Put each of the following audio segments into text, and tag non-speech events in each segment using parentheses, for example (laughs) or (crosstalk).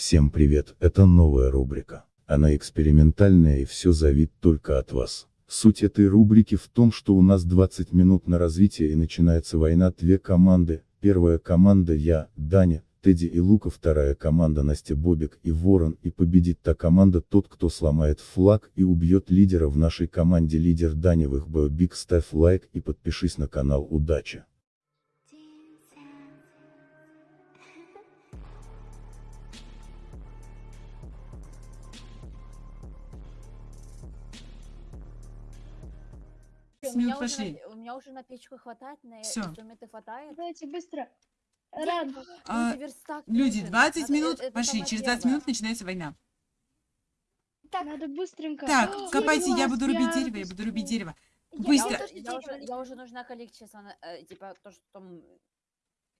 Всем привет, это новая рубрика. Она экспериментальная и все зависит только от вас. Суть этой рубрики в том, что у нас 20 минут на развитие и начинается война две команды. Первая команда я, Даня, Тедди и Лука, вторая команда Настя Бобик и Ворон, и победит та команда тот, кто сломает флаг и убьет лидера в нашей команде лидер Даневых Бобик. Ставь лайк и подпишись на канал, удачи! У минут меня, уже пошли. на, у меня уже на печку хватает, на Всё. инструменты хватает. Давайте быстро. Ран. А, люди, верстак Люди, нужен. 20 Надо- минут э- это пошли, через 20 первое. минут начинается война. Так, надо быстренько. Так, О, копайте, я класс, буду рубить я дерево, я буду рубить дерево. Я- Быстро. Я, тоже уже, я, уже, дерево. я уже нужна количество, э, типа, то, что там...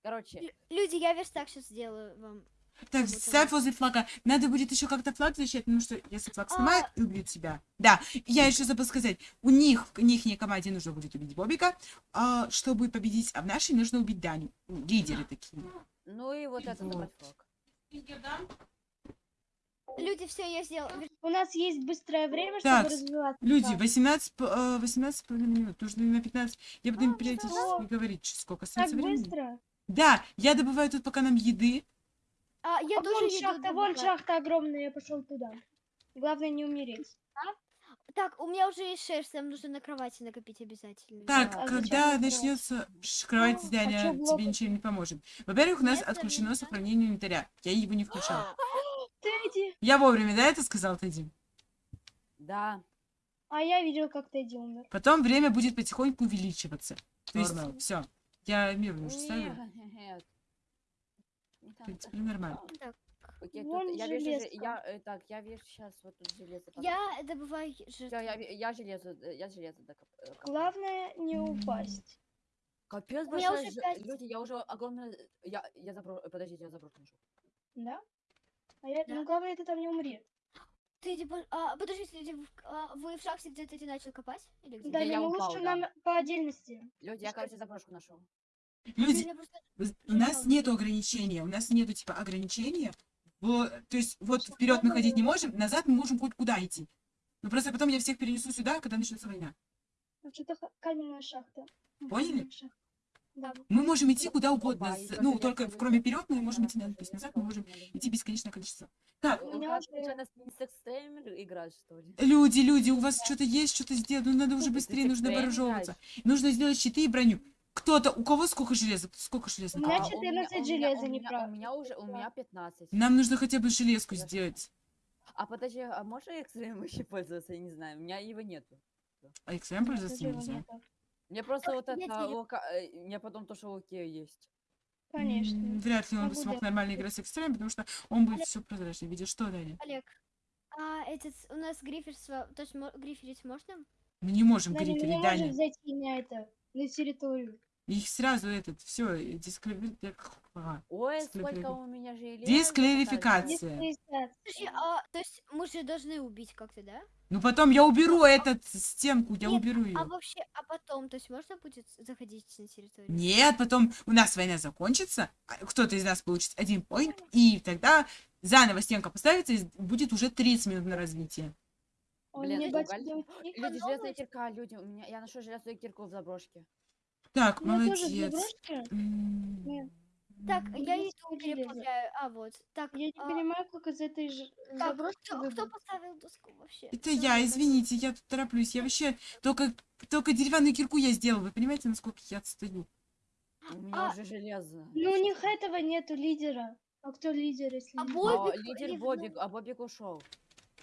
Короче, Лю- Люди, я верстак сейчас сделаю вам. Так, ставь возле флага. Надо будет еще как-то флаг защищать, потому что если флаг А. снимают, и убьют себя. Да, я еще забыл сказать, у них, в них команде нужно будет убить Бобика, а чтобы победить, а в нашей нужно убить Даню. Ну, Лидеры такие. ну и вот это Вот. флаг. Люди, все, я сделала. Вер- У нас есть быстрое время, Так, чтобы развиваться. Люди, Так, 18, п- э, 18 с половиной минут, нужно на 15. Я буду им периодически всё. говорить, сколько Так остается времени. быстро. Да, я добываю тут пока нам еды. А, я А тоже вон шахта, вон шахта огромная, я пошел туда. Главное не умереть. Так, у меня уже есть шерсть, нам нужно на кровати накопить обязательно. Так, Да, а когда начнется ш- кровать А, Даня, чё тебе ничем не поможет. Во-первых, у нас Нет, отключено сохранение инвентаря. Я его не включала. (gasps) Тедди. Я вовремя, да, это сказал Тедди? Да. А я видел, как Тедди умер. Потом время будет потихоньку увеличиваться. То есть, все. Я мирно уже ставлю. (laughs) Нет. В так, принципе, так. нормально. Так, Окей, Вон тут, я вижу, железка. я, э, так, я вижу сейчас вот тут железо. я добываю Всё, жертву. я, ви- я железо, э, я железо докоп- э, копаю. Главное не упасть. Капец, У меня большая уже же- пять. Люди, я уже огромное... Я, я забро... э, Подождите, я заброшу нашел. Да? А я... Да. Ну, главное, ты там не умри. (gasps) Ты, типа, а, подождите, люди, в- а, вы в шахте где-то ты начал копать? Или где? Да, я ну упал, лучше да. нам по отдельности. Люди, я, Что короче, заброшку нашел. Люди, У нас нету ограничения, у нас нету типа ограничения. в- то есть вот вперед мы ходить не можем, назад мы можем хоть куда идти. Но просто потом я всех перенесу сюда, когда начнется война. Ну, Что-то каменная шахта. М, Поняли? Да. Мы можем идти куда угодно, ну только кроме вперед мы можем идти назад, то есть назад мы можем идти бесконечное количество. Так, люди, люди, у вас что-то есть, что-то сделать, ну надо уже быстрее, нужно вооружевываться. Нужно сделать щиты и броню. Кто-то, у кого сколько железа? Сколько железа? У меня А, 14 у меня- железа у не меня- прав- У меня уже, у меня 15. Нам нужно хотя бы железку сделать. А подожди, а можно экстремом еще пользоваться? Я не знаю, у меня его нету. А XM пользоваться нельзя. Мне просто вот это, лока... э, мне потом то, что окей есть. Конечно. Вряд ли он бы смог нормально играть с экстремом, потому что он будет все прозрачно. Видишь, что, Даня? Олег, а этот, у нас гриферство, то есть гриферить можно? Мы не можем Даня, мы не гриферить, можем зайти на это, на территорию. Их сразу этот, все, дисквалификация. Ой, Склепили. сколько у меня. Дискларификация. Дисквалификация. А, то есть мы же должны убить как-то, да? Ну потом я уберу этот стенку, я Нет, уберу А ее. вообще, а потом, то есть можно будет заходить на территорию? Нет, потом у нас война закончится, а кто-то из нас получит один поинт, и тогда заново стенка поставится, и будет уже 30 минут на развитие. Он Блин, мне батя. Люди, железная кирка, люди, у меня, я нашел железную кирку в заброшке. Так, У меня тоже молодец. Нет. Так, я иду переплавляю. А, вот. Так, Я не а, понимаю, как из этой же так, заброшки кто, поставил доску вообще? Это я, извините, я тут тороплюсь. Я вообще только, только деревянную кирку я сделал. Вы понимаете, насколько я отстаю? У меня А, уже железо. Ну, у них этого нету лидера. А кто лидер, если А не- бой- А, Бобик лидер. Бобик, а Бобик ушел.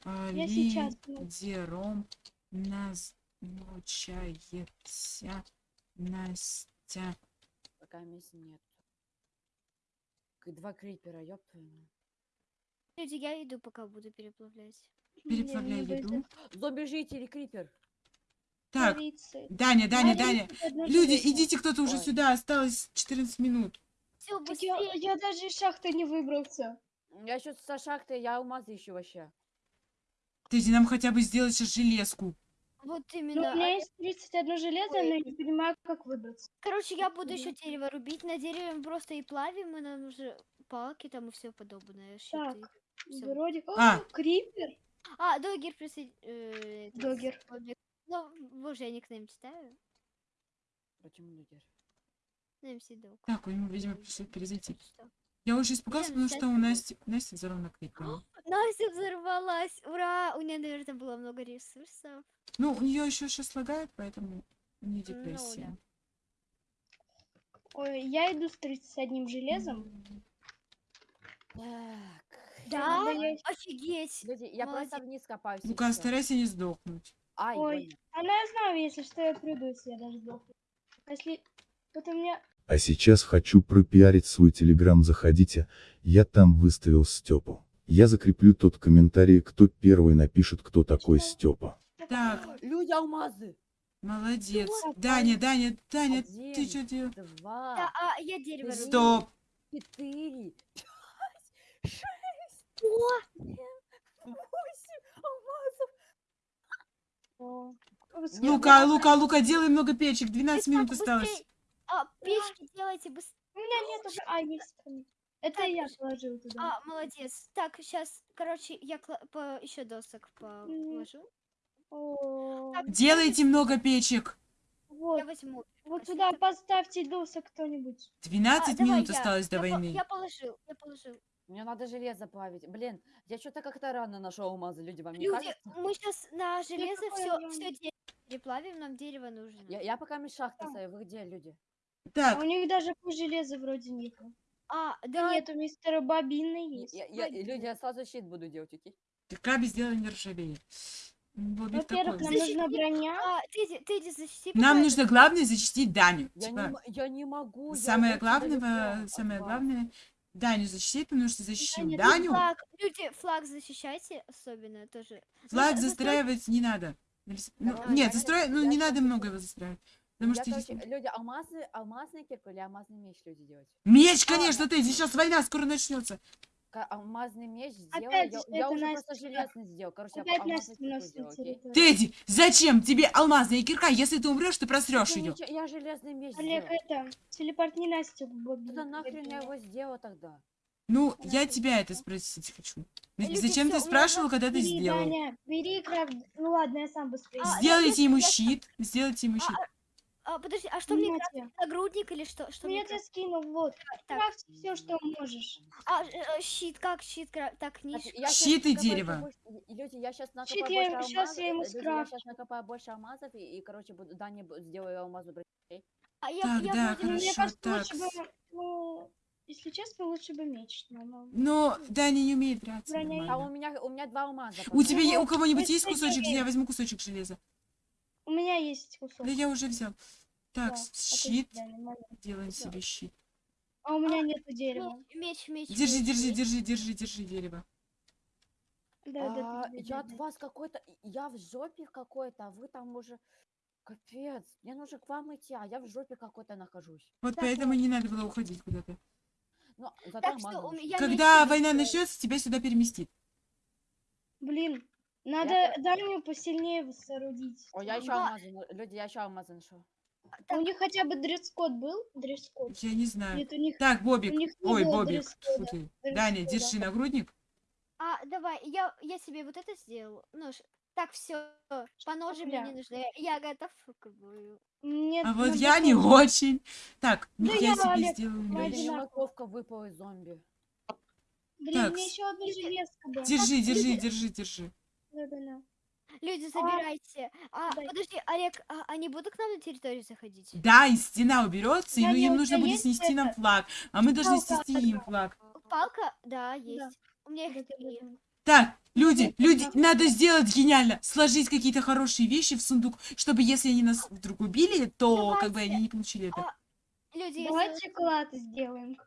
Я сейчас. Лидером назначается Настя. Пока мест нет. Два крипера, ёб твою. Люди, я иду, пока буду переплавлять. Переплавляй Мне еду. Зомби-жители, крипер. Так, корицы. Даня, Даня, Даня. Люди, идите кто-то уже Ой. сюда. Осталось 14 минут. Все, Так я, я даже из шахты не выбрался. Я еще со шахты, я алмазы ищу вообще. Ты нам хотя бы сделать сейчас железку. Вот Ну, именно. у меня а, есть 31 железо, но я не понимаю, как выбраться. Короче, я буду еще дерево рубить. На дереве мы просто и плавим, и нам уже палки там и все подобное. Так, щиты. Всё. Вроде... А. О, Крипер. А, Догер присоедин... э, Догер. Ну, боже, я никнейм читаю. Почему лидер? Ну, MC Дог. Так, ему, видимо, пришлось перезайти. Что? Я уже испугался, Блин, потому что у Насти, Настя взорвана крикнула. Настя взорвалась! Ура! У нее, наверное, было много ресурсов. Ну, у нее еще сейчас лагает, поэтому не Ну да. депрессия. Ой, я иду с 31 железом. Так. Да? Надо Офигеть! Люди, я Молодец. просто вниз копаюсь. Лука, старайся не сдохнуть. Ай, Ой. больно. Она я знаю, если что, я приду, если я даже сдохну. Если... Вот у меня... А сейчас хочу пропиарить свой телеграм, заходите, я там выставил Степу. Я закреплю тот комментарий, кто первый напишет, кто такой Степа. Так, Люди алмазы. молодец. Даня, Даня, Даня, ты Один, что делаешь? Два. Да, а я дерево Стоп. Четыре. пять, Шесть. О, Восемь алмазов. О, Лука, Лука, Лука, делай много печек, 12 так, минут осталось. Печки делайте быстрее. У меня нет уже... А, есть. Это Так, я положил туда. А, молодец. Так, сейчас, короче, я по... еще досок положу. О, Так, Делайте много печек. вот, Я возьму. вот так- поставьте досок кто-нибудь. 12 А, давай минут я. осталось до Я по- войны. Я положил, я положил. Мне надо железо плавить. Блин, я что-то как-то рано нашел алмазы, люди, вам не Люди, кажется? мы сейчас на железо все, все дерево переплавим, нам дерево нужно. Я, я пока Да. стою. Вы где, люди? А Так, у них даже по железу вроде нет. А, Да да, нет, у мистера Бобины Я- есть. я- я- люди, я сразу щит буду делать, окей? Краби сделай не ржавее. Бобик Во-первых, нам Защити- нужна броня. а, ты, ты иди защити. Нам пока нужно главное защитить Даню. Я, Типа, не, я не могу. самое главное, далеко самое главное, Даню защитить, потому что защитим Даня, ты Даню, Флаг, люди, флаг защищайте, особенно тоже. флаг За- застрой- застраивать не надо. Ну, нет, застрой, ну не надо много его застраивать. Потому Я, что короче, здесь- люди, алмазный, алмазный кирку или алмазный меч люди делать? Меч, А, конечно, ты, сейчас война скоро начнется. Алмазный меч сделаю. Опять я, я уже просто железный сделал. Короче, я Опять алмазный сделал, окей? Тедди, зачем тебе алмазная кирка? Если ты умрешь, ты просрешь Я ее. ничего- Я железный меч Олег, сделал. это, телепортни Настю к Бобби. Да нахрен я его сделал тогда? Ну, я Хорошо. тебя это спросить хочу. Люди, Зачем ты у меня спрашивал, когда ты Бери, сделал? Даня, бери крафт. Ну ладно, я сам быстрее. А, Сделайте я- ему я- щит, сделайте ему А, щит. А, подожди, а что мне тебе. Нагрудник или что? Что Ну мне я крафтить? скинул, вот. Так, Крафт все, что можешь. а, э, э, щит, как щит? Так, щас Щит и дерево. Люди, я сейчас накопаю Щит больше я- алмазов. щас я ему люди, я сейчас накопаю больше алмазов и, и, короче, буду, Дане бу- сделаю алмазную броню. А я, Так, я да, вроде Ну, мне Хорошо, кажется, так. лучше бы... Ну, если честно, лучше бы меч. Но, Но Даня не умеет драться. А у меня, у меня два алмаза. У тебя у кого-нибудь есть кусочек? Я возьму кусочек железа. У меня есть кусок. Да я уже взял. Так, Да, отлично, щит. Делаем Всё. себе щит. А у меня нету дерева. Меч, меч, Держи, меч, держи, меч. держи, держи, держи дерево. Да, да, да, А, да, я да, от да. вас какой-то, я в жопе какой-то, а вы там уже... Капец, мне нужно к вам идти, а я в жопе какой-то нахожусь. Вот Так, поэтому не надо было уходить куда-то. Ну, Так что у меня Когда война начнется, тебя сюда переместит. Блин, надо Я Даню посильнее соорудить. О, я еще Да. алмазы, на- люди, я еще алмазы нашел. У них хотя бы дресс-код был? Дресс-код? Я не знаю. Нет, у них, Так, у Бобик. них не Ой, было Бобик. Фу ты. Даня, дресс-кода. держи нагрудник. А, давай, я, я себе вот это сделал. Ну, ш- так, все, по ножи мне не нужны. Я, готов к бою. Нет, А вот надо я не тоже. очень. Так, Да ну я я, себе Олег, сделаю У Ради меч. морковка выпала из зомби. Блин, Так, мне еще одна железка была. Держи, держи, держи, держи. Да-да-да. Люди, забирайте. А, дай. подожди, Олег, а, они будут к нам на территорию заходить? Да, и стена уберется, и Даня, им нужно будет снести нам это? флаг. А мы должны Палка снести им флаг. Палка? Да, есть. У меня их три. Так, люди, люди, надо сделать гениально. Сложить какие-то хорошие вещи в сундук, чтобы если они нас вдруг убили, то как бы они не получили это. А, Люди, я Давайте сделала- клад сделаем.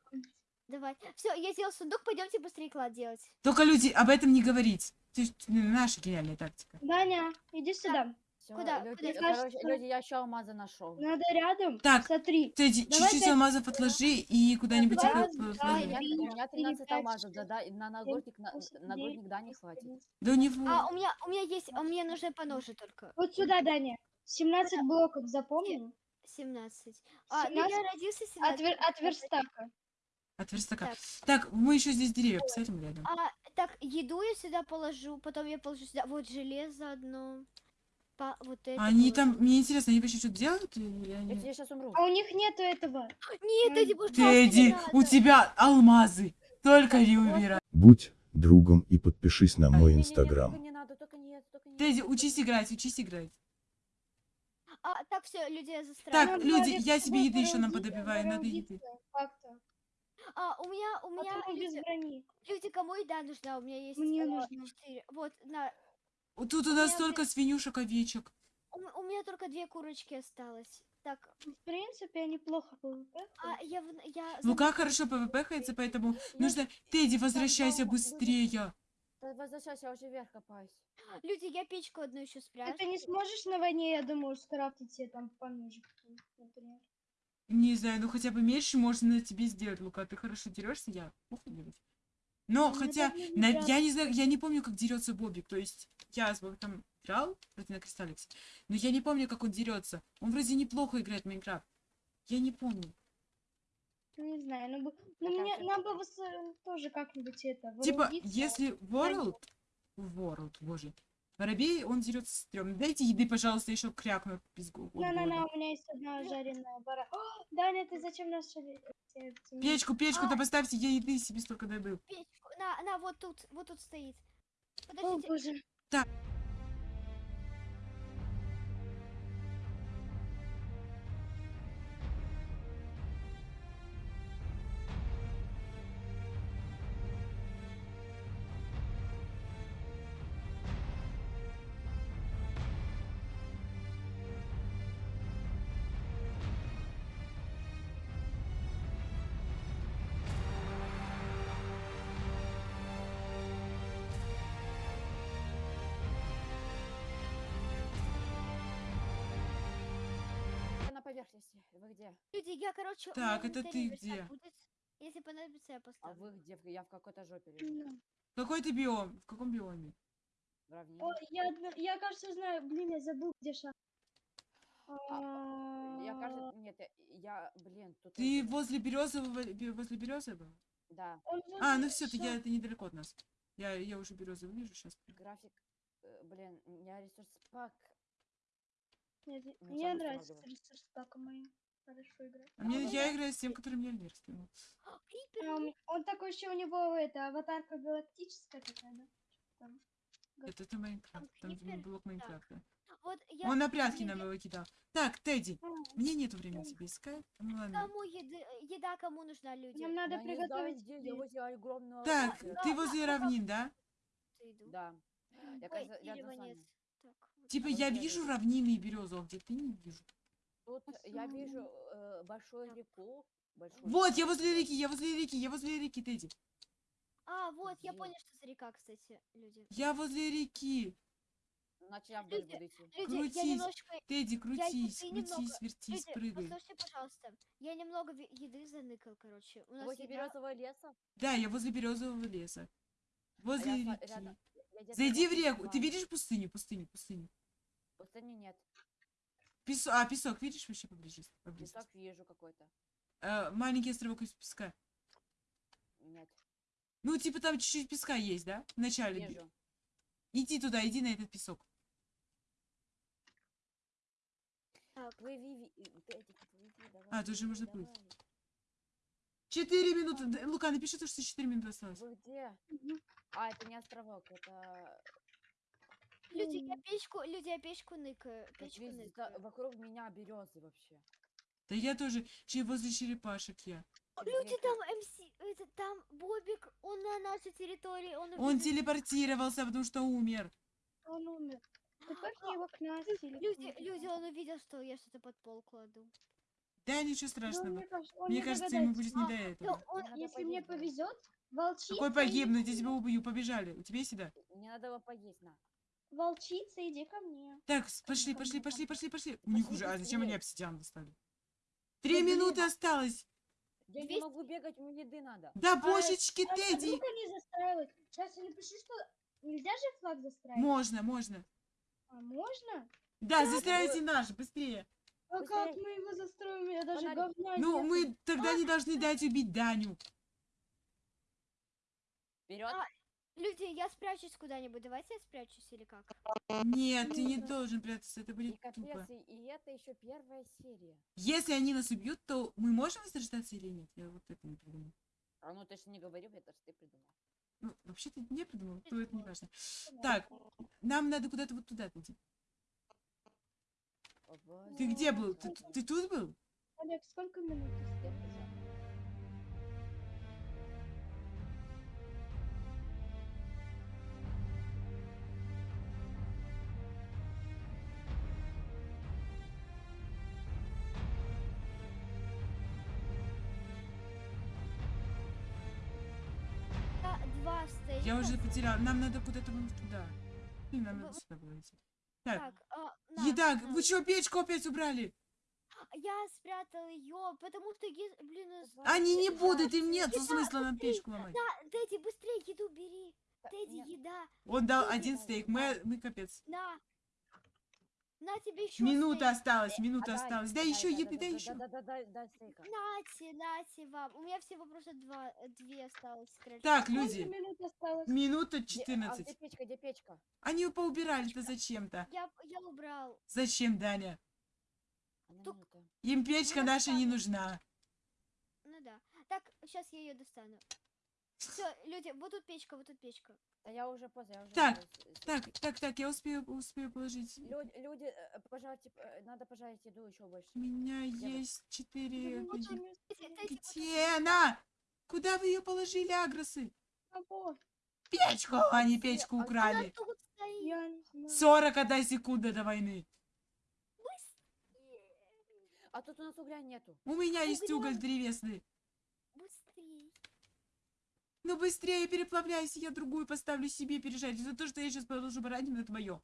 Давай. Все, я сделал сундук, пойдемте быстрее клад делать. Только люди об этом не говорить. Ну, наша гениальная тактика. Даня, иди сюда. Всё, Куда? Люди, Куда? короче, Кажется- люди, я еще алмазы нашел. Надо рядом. Так, Смотри. Ты Давай чуть-чуть алмазов отложи и куда-нибудь их два, У меня, три, у меня четыре, 13 пять, алмазов, да, да, на нагрудник, на, восемь, нагрудник, девять, да, не десять, хватит. Да у него... А, у меня, у меня есть, а мне нужны по ножи только. Вот сюда, Даня. 17 блоков, запомни? 17. А, ну я 17 родился от, 17. вер- от верстака. От верстака. Так. Так, мы еще здесь деревья посадим рядом. А, так, еду я сюда положу, потом я положу сюда. Вот железо одно. По, вот это. Они там, положу. мне интересно, они вообще что-то делают или Я они... тебе сейчас умру. А у них нету этого. Нет, Эдди, не у тебя алмазы. Только не убирай. Будь другом и подпишись на мой Не-не-не, инстаграм. Тедди, учись играть, учись играть. А, так, все, людей Так, застраиваю. люди, Владик, я себе еды еще нам подобиваю, надо еды. А, у меня, у меня, Потом без брони. люди, кому еда нужна? У меня есть Мне э, нужно. Вот, на, Вот Тут у У нас меня столько свинюшек, овечек. у, у меня только две курочки осталось. Так, В принципе, неплохо было. а я, в- я Лука забыла, хорошо ПВП-хается, поэтому Я- нужно... Тедди, возвращайся быстрее. Возвращайся, я уже вверх копаюсь. люди, я печку одну еще спрячу. Ты не сможешь на войне, я думаю, скрафтить себе там по ножик, например. Не знаю, ну хотя бы меньше можно на тебе сделать, Лука. Ты хорошо дерешься, я плохо делать. Но Ну, хотя, на- я не знаю, я не помню, как дерется Бобик. То есть я с Бобиком играл вроде на Кристалликсе, но я не помню, как он дерется. Он вроде неплохо играет в Майнкрафт. Я не помню. Ну, не знаю, ну, бы- ну мне, нам бы э, тоже как-нибудь это, Типа, если World... World, боже. Воробей, он дерется стрёмно. Дайте еды, пожалуйста, еще крякну пизгу. На-на-на, у меня есть одна жареная бара. О, Даня, ты зачем нас эти- эти- Печку, печку-то поставьте, я еды себе столько добыл. Печку. На, на, вот тут, вот тут стоит. О, Подождите, боже. Я поверхности. Вы где? люди, я, короче, Так, это ты где? будет. Если понадобится, я А поставлю. вы где? Я в какой-то жопе лежу. Какой ты биом? В каком биоме? В равнине. О, я, я, кажется, знаю. Блин, я забыл, где шаг. Я А, кажется, нет, я, я блин, тут... Ты возле березового, бе- возле березового? Да, он А, ну все, ты я это недалеко от нас. Я, я уже березовый вижу сейчас. график, э, блин, у меня ресурс пак. Нет, Мне сам нравится устанавливай. ресурс пака моим. Хорошо играть. А мне, ну я да. играю с тем, который мне Альмер скинул. А, он- Он такой еще у него это аватарка галактическая такая, да? Там. Это, это Майнкрафт, там блок Майнкрафта. вот я... Он на прятки мне нам я- его кидал. Так, Тедди, А, мне нету времени тебе искать. Ну ладно. Кому еды, еда кому нужна, люди? Нам надо я знаю, приготовить. где, я возле огромного... Так, озера. ты да, возле да, равнин, да? Иду. Да. Я, Ой, нет. вами. Так, вот. Типа я я вижу равнины и березу, а где ты не вижу. Тут я Посмотрим. вижу э, большую реку. Большую Вот, я возле реки, я возле реки, я возле реки, Тедди. А, вот, я понял, что за река, кстати, люди. Я возле реки. Значит, я вдоль Люди, буду идти. Люди, я Крутись. немножко... Тедди, я крутись, немного- крутись, вертись, Люди, прыгай. послушайте, пожалуйста. Я немного еды заныкал, короче. У нас Возле еда- березового леса. Да, я возле березового леса. А Возле я реки. рядом- я где-то Зайди в реку. Ты видишь пустыню? Пустыню, пустыню. Пустыни нет. Песок, а, песок, видишь вообще поблизости? поблизости? Песок вижу какой-то. Э, маленький островок из песка. Нет. Ну, типа там чуть-чуть песка есть, да? В начале. Вижу. Иди туда, иди на этот песок. Так, Плыви, давай. А, тут плыви, можно плыть. давай. Четыре минуты. Лука, напиши то, что четыре минуты осталось. Вы где? А, это не островок, это... люди, я печку, люди, я печку ныкаю. Печку везде- ныкаю. вокруг меня березы вообще. Да я тоже. Че возле черепашек я. Люди, там МС, это там Бобик, он на нашей территории, он Он убежит. телепортировался, потому что умер. Он умер. Ты пахни его к нас Люди, люди, он увидел, что я что-то под пол кладу. Да, ничего страшного. мне кажется, он Мне не кажется, ему будет не А, до Да, этого. он, Если мне повезет, волчица. Какой погибнуть? Я тебя убью, побежали. У тебя есть еда? Мне надо его поесть, на. Волчица, иди ко мне. Так, пошли, пошли, пошли, пошли, пошли. У них уже. А зачем они обсидиан достали? Три минуты а- осталось. Я не 200 могу бегать, мне еды надо. Да божечки, А Тедди! вдруг они застраивают? Сейчас я напишу, что нельзя же флаг застраивать? Можно, можно. А можно? Да, застраивайте наш, быстрее. А как мы его застроим? Я даже говна Ну, мы тогда не должны дать убить Даню. Вперед. Люди, я спрячусь куда-нибудь. Давайте я спрячусь или как? Нет, ты не должен прятаться, это И будет капец, тупо. и, и это еще первая серия. Если они нас убьют, то мы можем возрождаться или нет? Я вот это не придумал. А ну ты же не говорил, это же ты придумал. Ну, вообще-то не придумал, то это не важно. Так, нам надо куда-то вот туда пойти. О, Ты где был? Ты, ты тут был? Олег, сколько минут? Да, Я уже потерял. Нам надо куда-то вон туда. Блин, нам надо Вы- сюда было идти. Так, Так, а, на, еда. на. Вы что, печку опять убрали? Я спрятал ее, потому что, блин, Они не будут, им нет еда, смысла нам печку ломать. Да, Дэдди, быстрее еду бери. Нет, еда. Он дал один стейк, мы, мы капец. На тебе еще Минута осталась, Э, минута а осталась. Да дай, еще да, еды, да, да да, еще. Да, да, да, дай стейка. Нате, нате вам. У меня всего просто два, э, две осталось. скорее Так, всего. люди, минута Где- а 14. где печка, где печка? Они поубирали-то зачем-то. Я, я убрал. Зачем, Даня? Одна Тук. Им печка Ну, наша не нужна. Ну да. Так, сейчас я ее достану. Все, люди, вот тут печка, вот тут печка. Да я уже поздно, я уже... Так, Так, так, так, я успею, успею положить. Люди, люди, э, пожалуйте, э, надо пожарить еду еще больше. У меня Я есть четыре... Вот где- она? Куда вы ее положили, агросы? Печку! Они Где? печку А- украли. тут стоит. Я не знаю. 41 секунда до войны. А тут у нас угля нету. У меня есть уголь древесный. Ну быстрее переплавляйся, я другую поставлю себе пережарить. За то, что я сейчас положу баранину, это мое.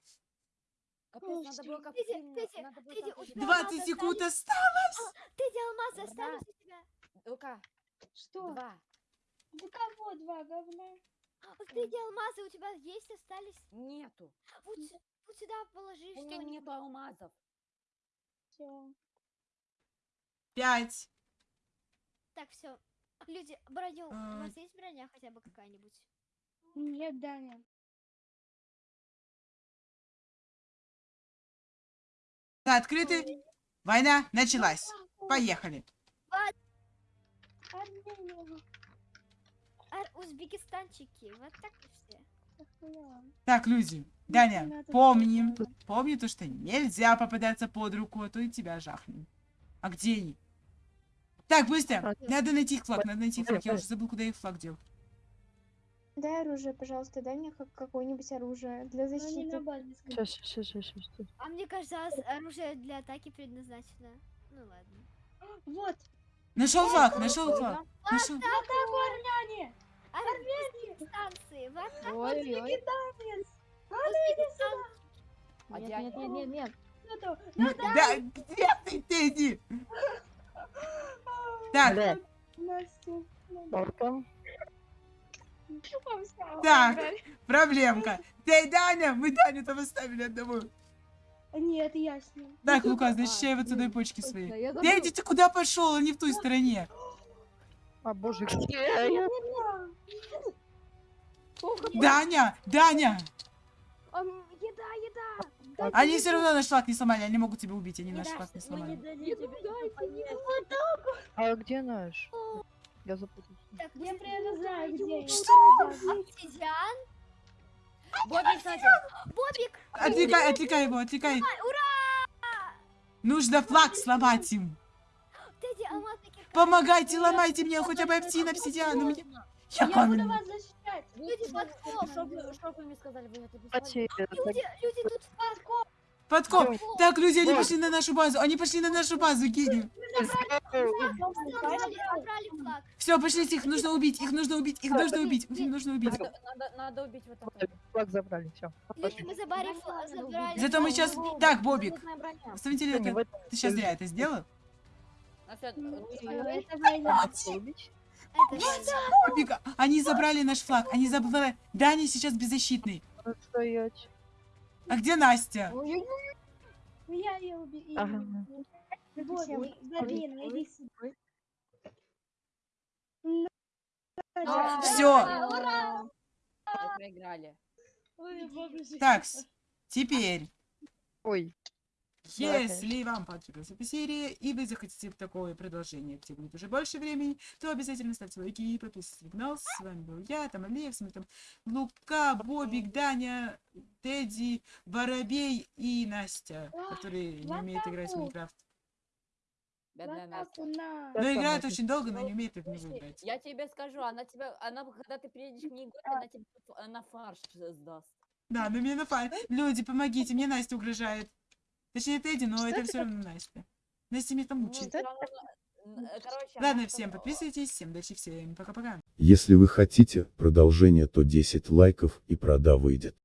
Капец, надо что? было как Дядя, фильм, дядя, надо было дядя, как у в тебя фильме. 20 мама секунд осталось. Дэдди, алмазы Ура. остались у тебя? Лука, Что? два. У кого два говна? А, Дэдди, алмазы у тебя есть, остались? Нету. Вот, вот сюда положи У меня нету алмазов. Все. Пять. Так, все. Люди, броню. У А. вас есть броня хотя бы какая-нибудь? Нет, Даня. Открыты. Война началась. Поехали. Узбекистанчики, вот так и все. Так, люди. Даня, помни. Помни то, что нельзя попадаться под руку, а то и тебя жахнем. А где они? Так, быстро. Надо найти их флаг, надо найти флаг. Я уже забыл, куда их флаг дел. Дай оружие, пожалуйста, дай мне как- какое-нибудь оружие для защиты. Сейчас, сейчас, сейчас, сейчас. А мне кажется, оружие для атаки предназначено. Ну ладно. Вот. Нашел флаг, нашел флаг. Нашел. Атаку армяне! Станции, в атаку. Узбекистанец! А Нет, нет, нет, нет, нет. Да, где ты, Тедди? (laughs) Так, Настя. Так, проблемка. Ты, Даня, мы Даню там оставили одного. Нет, я с ним. Так, Лука, защищай вот сюда почки свои. я ты куда пошел? Он не в той стороне. А боже, где я? Даня, Даня! Еда, еда. Они все равно наш флаг не сломали, они могут тебя убить, они наш флаг не сломали. А где наш? Я запутался. Так, Я прямо знаю, где. Что? Обсидиан? Бобби, кстати, Бобик! Отвлекай, отвлекай его, отвлекай. Нужно флаг сломать им. Кирка. Помогайте, ломайте мне хотя бы обсидиан, обсидиан. Я Я буду вас защищать. Люди, подкоп. что вы, что вы мне сказали, вы это это- Люди, люди тут подкоп. Подкоп. Так, люди, они пошли на нашу базу. Они пошли на нашу базу, гений. Забрали, забрали флаг. Все, пошлите, их нужно убить, их нужно убить, их нужно убить, их нужно убить. Надо, убить вот так. флаг забрали, все. Люди, мы забрали флаг. Забрали Зато мы сейчас... Так, Бобик, смотрите, ты сейчас зря это сделал? Бобик, они забрали наш флаг, они забрали... Даня сейчас беззащитный. Надо стоять. А где Настя? Я ее. Ура! Мы проиграли. Так, теперь, Ой. Если вам понравилась эта серия, и вы захотите такое продолжение, где будет уже больше времени, то обязательно ставьте лайки и подписывайтесь на канал. С вами был я, там Олег, с вами там Лука, Бобик, Даня, Тедди, Воробей и Настя, которые не умеют играть в Майнкрафт. Бедная Настя. На. Но играет очень долго, но не умеет их не Подожди, играть. Я тебе скажу, она тебя, она, когда ты приедешь к ней в она тебе на фарш сдаст. Да, но мне на фа- Люди, помогите, мне Настя угрожает. Точнее, Тедди, но это все равно Настя. Настя меня там Ну, мучает. всё равно, н- э, короче, Ладно, всем подписывайтесь, всем удачи, всем пока-пока. Если вы хотите продолжение, то 10 лайков и прода выйдет.